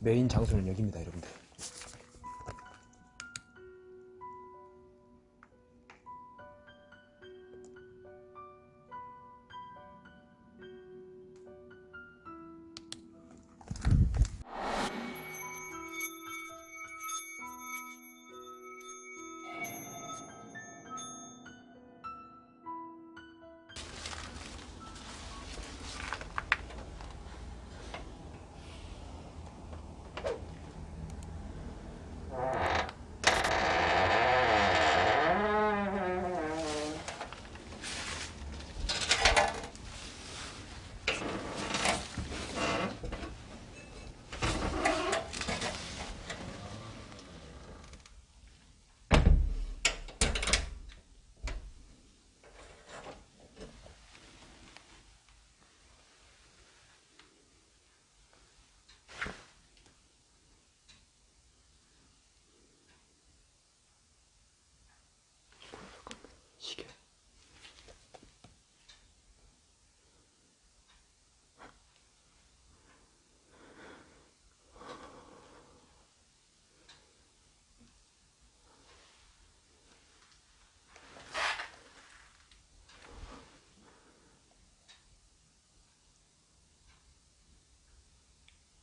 메인 장소는 여기입니다, 여러분들.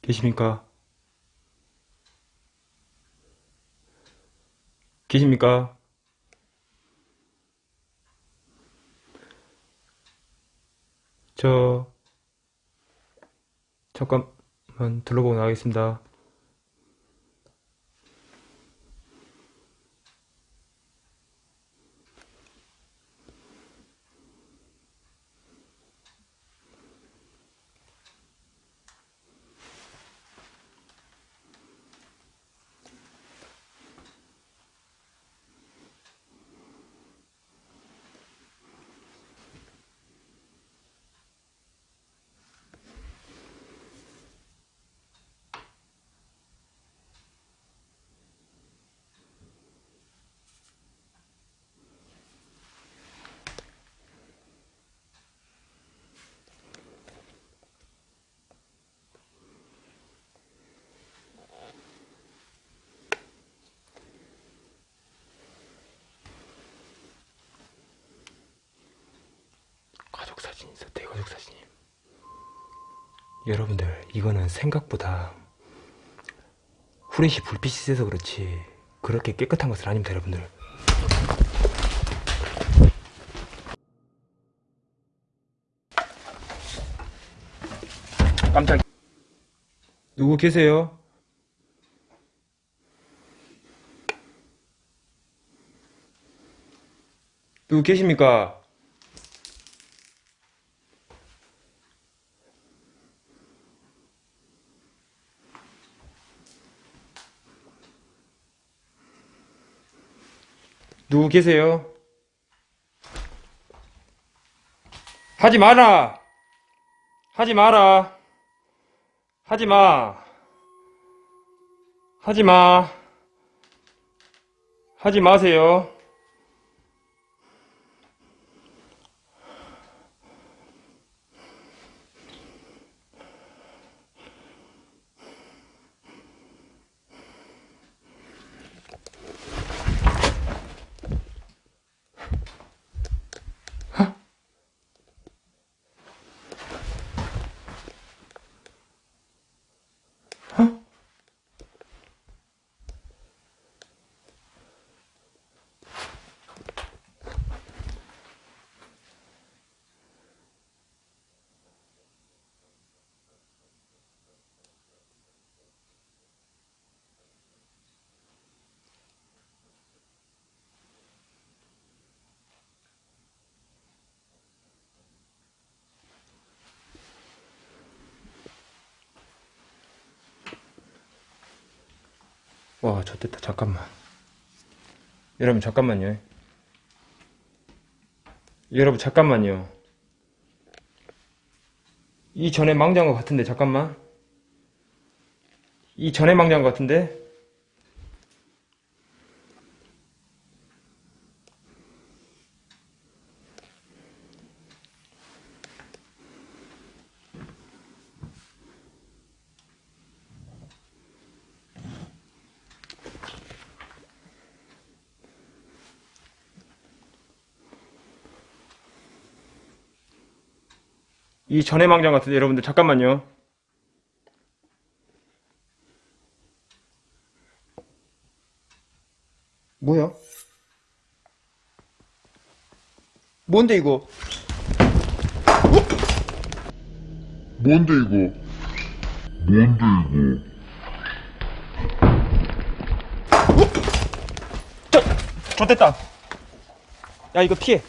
계십니까? 계십니까? 저 잠깐만 둘러보고 나가겠습니다. 가족 사진 대가족 사진이 여러분들 이거는 생각보다 후레쉬 불빛이 세서 그렇지 그렇게 깨끗한 것은 아닙니다 여러분들 깜짝 누구 계세요? 누구 계십니까? 누구 계세요? 하지 마라! 하지 마라! 하지 마! 하지 마! 하지 마세요. 와, 좋됐다. 잠깐만. 여러분, 잠깐만요. 여러분, 잠깐만요. 이 전에 것 같은데, 잠깐만. 이 전에 것 같은데? 이 전해망장 같은데 여러분들 잠깐만요. 뭐야? 뭔데 이거? 뭔데 이거? 뭔데 이거? 저, 좋됐다. 야 이거 피해.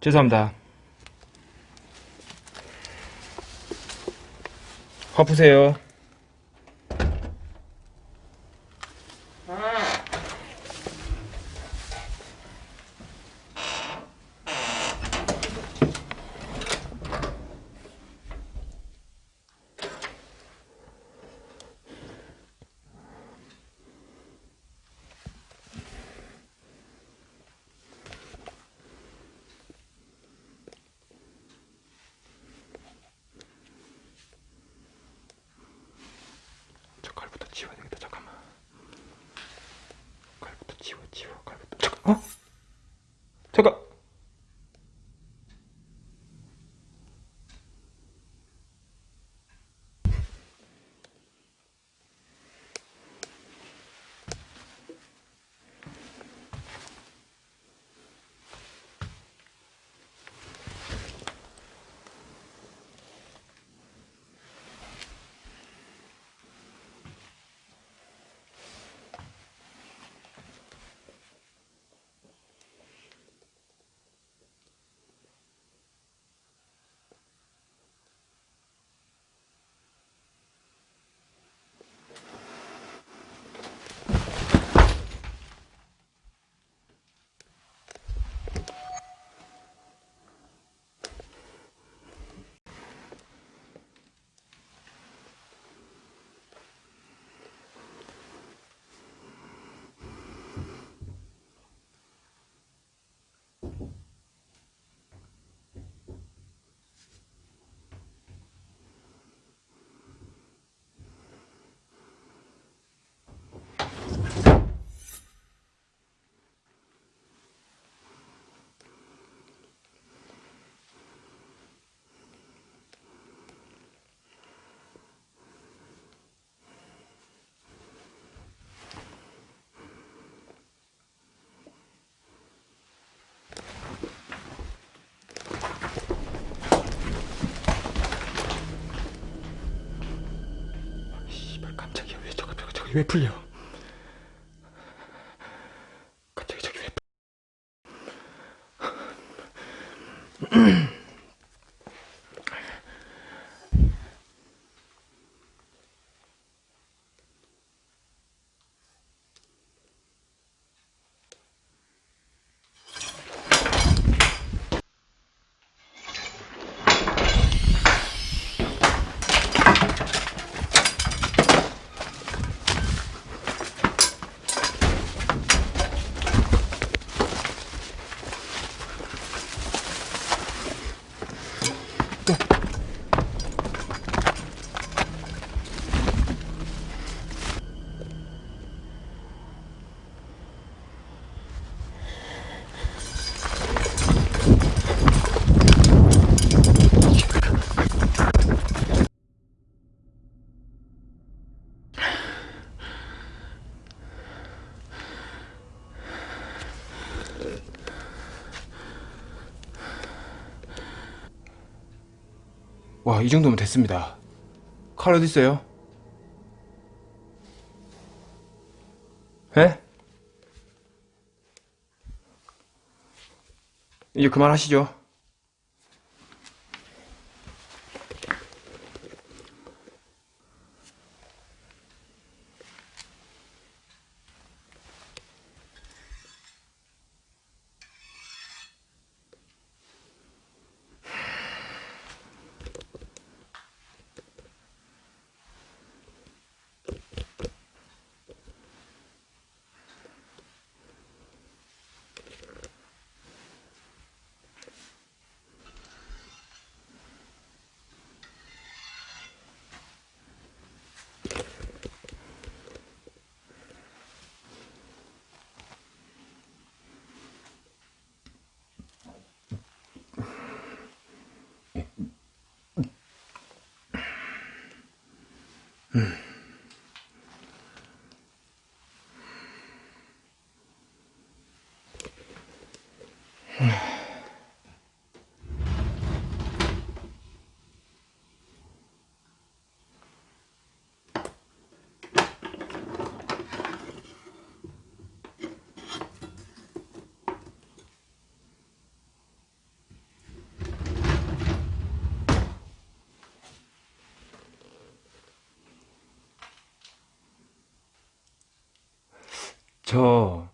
죄송합니다. 화푸세요. 치워야 되겠다. 잠깐만. 칼부터 치워, 치워, 칼부터. 잠깐, 어? 잠깐. 씨발 깜짝이야. 왜 저거 저거 저거 왜 풀려? 와, 이 정도면 됐습니다. 칼 어디 있어요? 에? 이제 그만하시죠. 음. 저,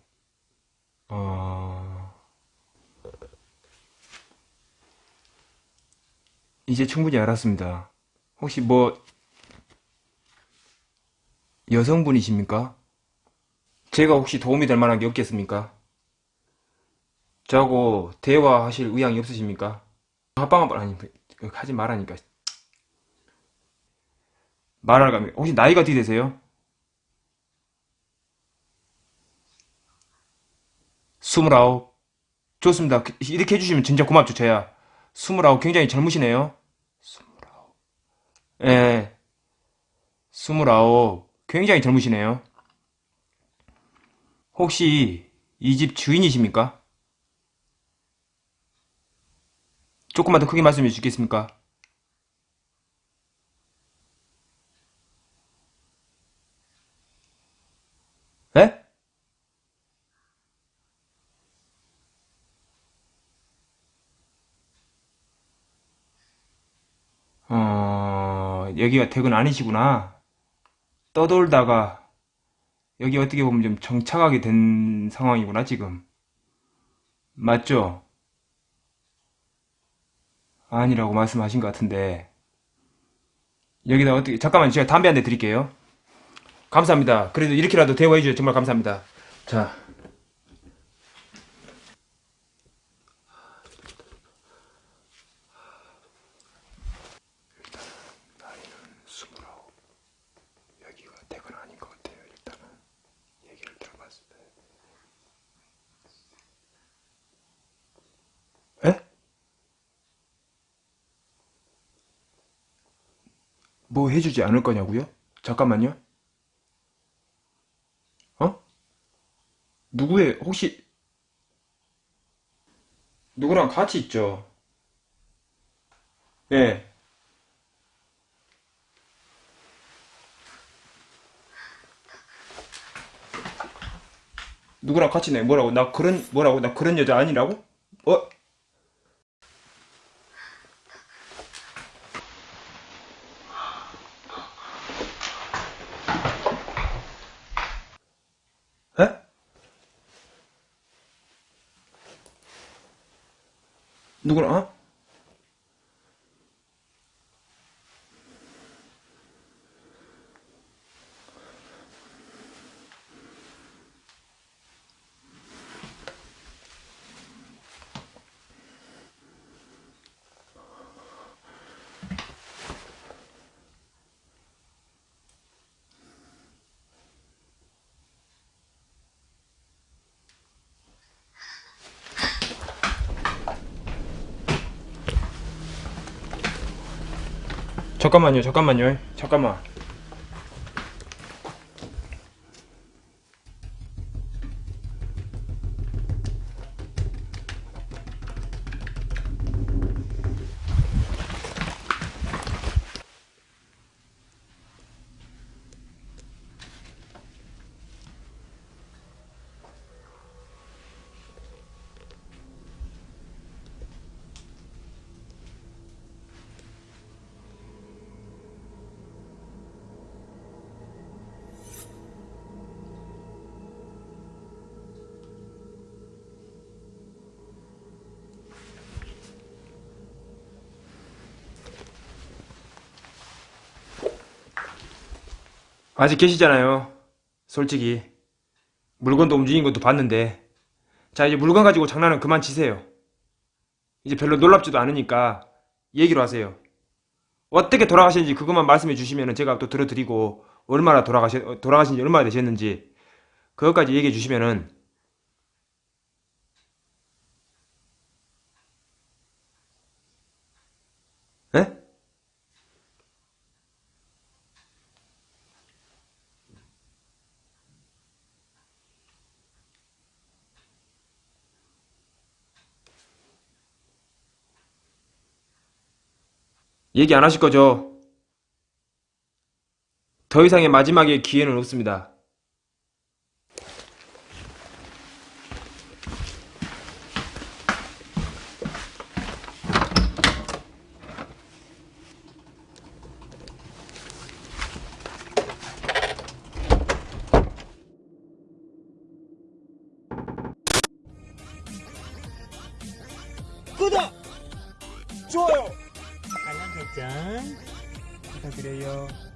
어, 이제 충분히 알았습니다. 혹시 뭐, 여성분이십니까? 제가 혹시 도움이 될 만한 게 없겠습니까? 저하고 대화하실 의향이 없으십니까? 합방 한번 아니 하지 말라니까 말할 까 혹시 나이가 어떻게 되세요? 스물아홉. 좋습니다. 그, 이렇게 해주시면 진짜 고맙죠 저야. 스물아홉 굉장히 젊으시네요. 스물아홉. 예. 스물아홉. 굉장히 젊으시네요. 혹시 이 집 주인이십니까? 조금만 더 크게 말씀해 주시겠습니까? 에? 어, 여기가 댁은 아니시구나. 떠돌다가 여기 어떻게 보면 좀 정착하게 된 상황이구나, 지금. 맞죠? 아니라고 말씀하신 것 같은데. 여기다 어떻게, 잠깐만, 제가 담배 한 대 드릴게요. 감사합니다. 그래도 이렇게라도 대화해 주셔서 정말 감사합니다. 자. 일단 나이는 스물아홉. 여기가 댁은 아닌 것 같아요. 일단은 얘기를 들어봤을 때. 에? 뭐 해주지 않을 거냐고요? 잠깐만요. 어? 누구의 혹시 누구랑 같이 있죠? 예. 누구랑 같이 내 뭐라고 나 그런 뭐라고 나 그런 여자 아니라고? 어? 에? 누구랑 어? 잠깐만요, 잠깐만요, 잠깐만. 아직 계시잖아요. 솔직히. 물건도 움직인 것도 봤는데. 자, 이제 물건 가지고 장난은 그만 치세요. 이제 별로 놀랍지도 않으니까 얘기로 하세요. 어떻게 돌아가셨는지 그것만 말씀해 주시면 제가 또 들어드리고 얼마나 돌아가시, 돌아가신 지 얼마나 되셨는지 그것까지 얘기해 주시면은 에? 얘기 안 하실 거죠? 더 이상의 마지막의 기회는 없습니다. 알